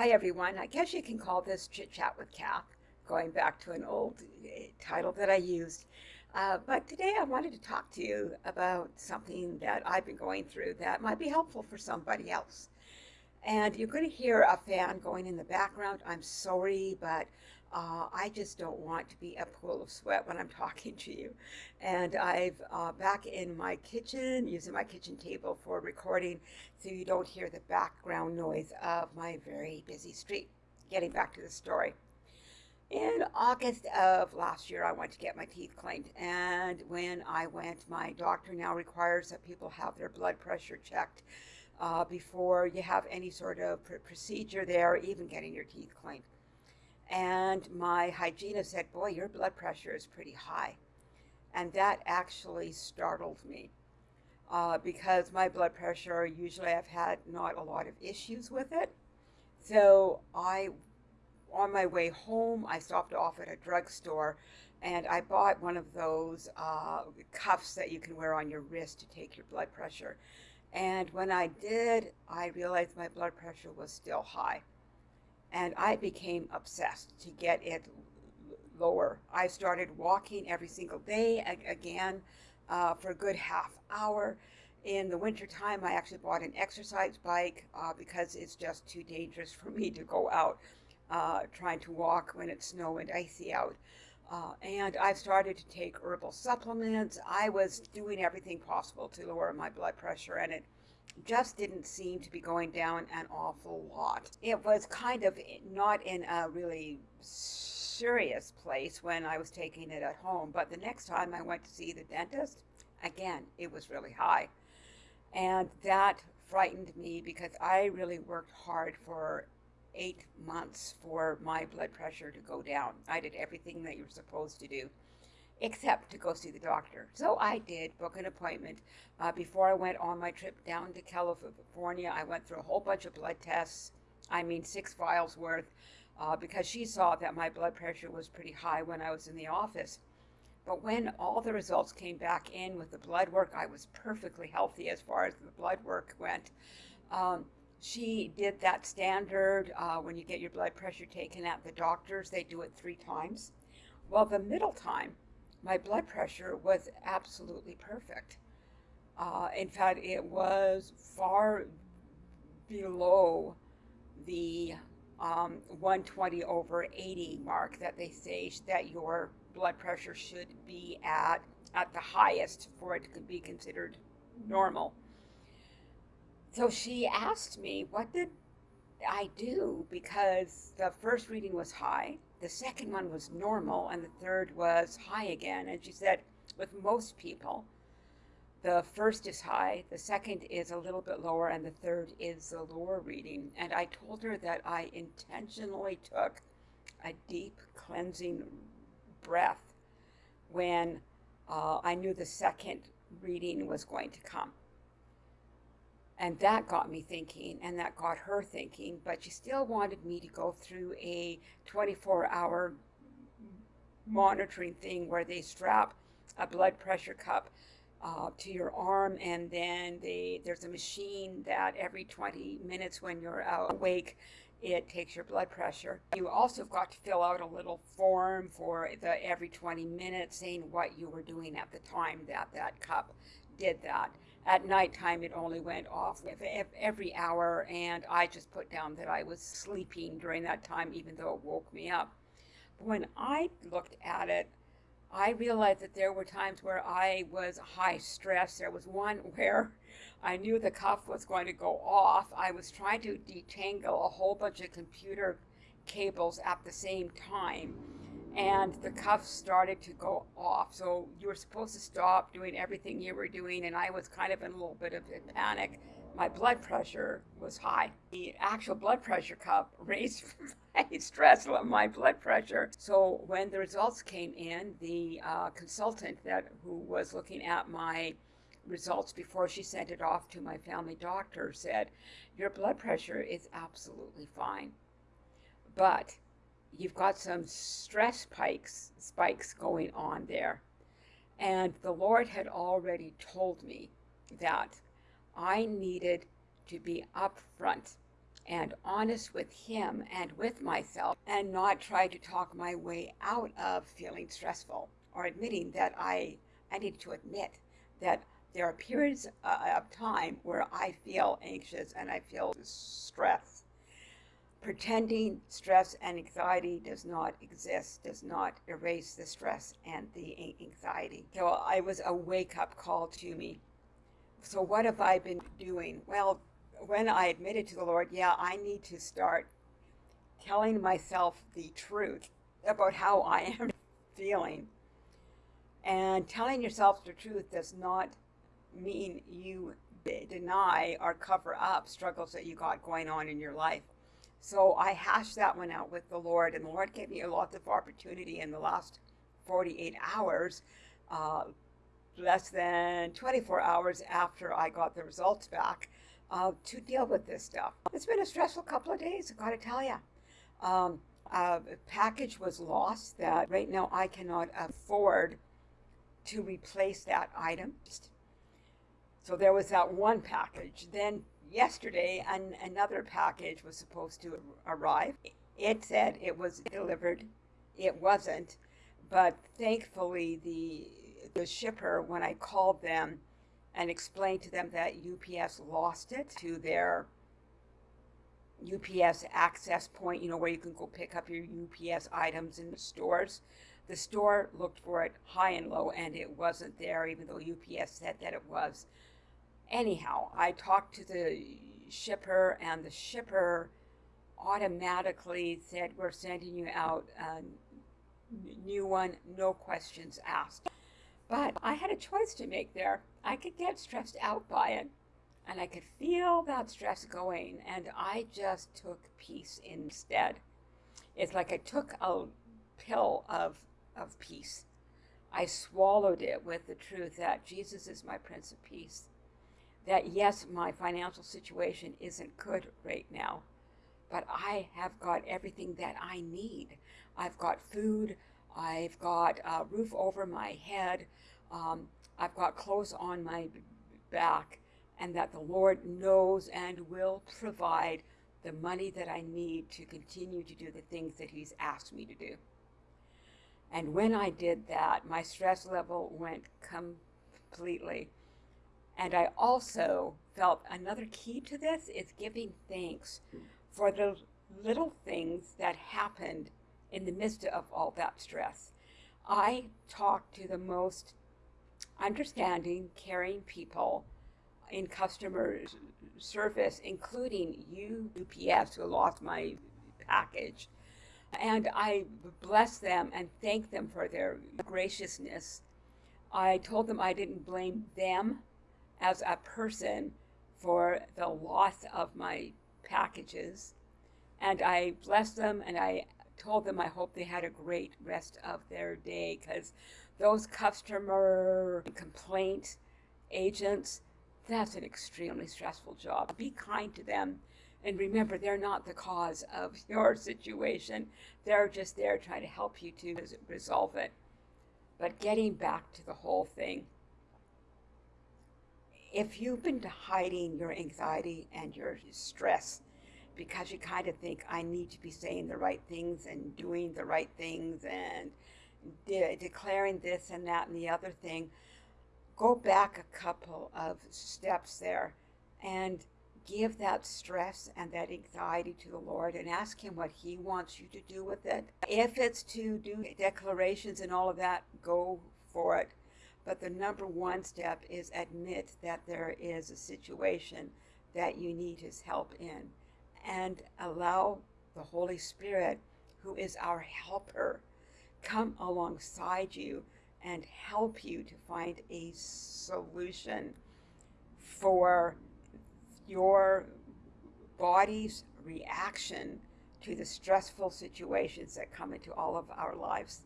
Hi, everyone. I guess you can call this Chit Chat with Kath, going back to an old uh, title that I used. Uh, but today I wanted to talk to you about something that I've been going through that might be helpful for somebody else. And you're going to hear a fan going in the background. I'm sorry, but uh, I just don't want to be a pool of sweat when I'm talking to you. And I've uh, back in my kitchen, using my kitchen table for recording so you don't hear the background noise of my very busy street. Getting back to the story. In August of last year, I went to get my teeth cleaned. And when I went, my doctor now requires that people have their blood pressure checked uh, before you have any sort of pr procedure there, even getting your teeth cleaned. And my hygienist said, Boy, your blood pressure is pretty high. And that actually startled me uh, because my blood pressure, usually I've had not a lot of issues with it. So I, on my way home, I stopped off at a drugstore and I bought one of those uh, cuffs that you can wear on your wrist to take your blood pressure. And when I did, I realized my blood pressure was still high and I became obsessed to get it lower. I started walking every single day again uh, for a good half hour. In the wintertime, I actually bought an exercise bike uh, because it's just too dangerous for me to go out uh, trying to walk when it's snow and icy out. Uh, and I've started to take herbal supplements. I was doing everything possible to lower my blood pressure, and it just didn't seem to be going down an awful lot. It was kind of not in a really serious place when I was taking it at home, but the next time I went to see the dentist, again, it was really high. And that frightened me because I really worked hard for eight months for my blood pressure to go down. I did everything that you're supposed to do except to go see the doctor. So I did book an appointment. Uh, before I went on my trip down to California, I went through a whole bunch of blood tests. I mean, six vials worth, uh, because she saw that my blood pressure was pretty high when I was in the office. But when all the results came back in with the blood work, I was perfectly healthy as far as the blood work went. Um, she did that standard uh, when you get your blood pressure taken at the doctor's, they do it three times. Well, the middle time, my blood pressure was absolutely perfect. Uh, in fact, it was far below the um, 120 over 80 mark that they say that your blood pressure should be at at the highest for it to be considered normal. So she asked me, what did I do? Because the first reading was high the second one was normal, and the third was high again. And she said, with most people, the first is high, the second is a little bit lower, and the third is the lower reading. And I told her that I intentionally took a deep cleansing breath when uh, I knew the second reading was going to come. And that got me thinking, and that got her thinking, but she still wanted me to go through a 24 hour monitoring thing where they strap a blood pressure cup uh, to your arm, and then they, there's a machine that every 20 minutes when you're awake, it takes your blood pressure. You also got to fill out a little form for the every 20 minutes saying what you were doing at the time that that cup did that. At nighttime, it only went off every hour, and I just put down that I was sleeping during that time, even though it woke me up. But when I looked at it, I realized that there were times where I was high stress. There was one where I knew the cuff was going to go off. I was trying to detangle a whole bunch of computer cables at the same time and the cuffs started to go off. So you were supposed to stop doing everything you were doing, and I was kind of in a little bit of a panic. My blood pressure was high. The actual blood pressure cup raised my stress level, my blood pressure. So when the results came in, the uh, consultant that who was looking at my results before she sent it off to my family doctor said, "Your blood pressure is absolutely fine, but." You've got some stress spikes, spikes going on there. And the Lord had already told me that I needed to be upfront and honest with Him and with myself and not try to talk my way out of feeling stressful or admitting that I, I need to admit that there are periods uh, of time where I feel anxious and I feel stress. Pretending stress and anxiety does not exist, does not erase the stress and the anxiety. So I was a wake up call to me. So, what have I been doing? Well, when I admitted to the Lord, yeah, I need to start telling myself the truth about how I am feeling. And telling yourself the truth does not mean you deny or cover up struggles that you got going on in your life. So I hashed that one out with the Lord, and the Lord gave me a lot of opportunity in the last 48 hours, uh, less than 24 hours after I got the results back, uh, to deal with this stuff. It's been a stressful couple of days, I gotta tell you. Um, a package was lost that right now I cannot afford to replace that item. So there was that one package. Then yesterday, an, another package was supposed to arrive. It said it was delivered. It wasn't. But thankfully, the, the shipper, when I called them and explained to them that UPS lost it to their UPS access point, you know, where you can go pick up your UPS items in the stores. The store looked for it high and low, and it wasn't there, even though UPS said that it was. Anyhow, I talked to the shipper, and the shipper automatically said, We're sending you out um, a new one, no questions asked. But I had a choice to make there. I could get stressed out by it, and I could feel that stress going, and I just took peace instead. It's like I took a pill of, of peace. I swallowed it with the truth that Jesus is my Prince of Peace that yes, my financial situation isn't good right now, but I have got everything that I need. I've got food, I've got a roof over my head, um, I've got clothes on my back, and that the Lord knows and will provide the money that I need to continue to do the things that He's asked me to do. And when I did that, my stress level went completely and I also felt another key to this is giving thanks for the little things that happened in the midst of all that stress. I talked to the most understanding, caring people in customer service, including you, UPS, who lost my package. And I blessed them and thanked them for their graciousness. I told them I didn't blame them as a person for the loss of my packages. And I blessed them and I told them I hope they had a great rest of their day because those customer complaint agents, that's an extremely stressful job. Be kind to them. And remember, they're not the cause of your situation. They're just there trying to help you to resolve it. But getting back to the whole thing, if you've been hiding your anxiety and your stress because you kind of think I need to be saying the right things and doing the right things and de- declaring this and that and the other thing, go back a couple of steps there and give that stress and that anxiety to the Lord and ask Him what He wants you to do with it. If it's to do declarations and all of that, go for it. But the number one step is admit that there is a situation that you need his help in and allow the Holy Spirit, who is our helper, come alongside you and help you to find a solution for your body's reaction to the stressful situations that come into all of our lives.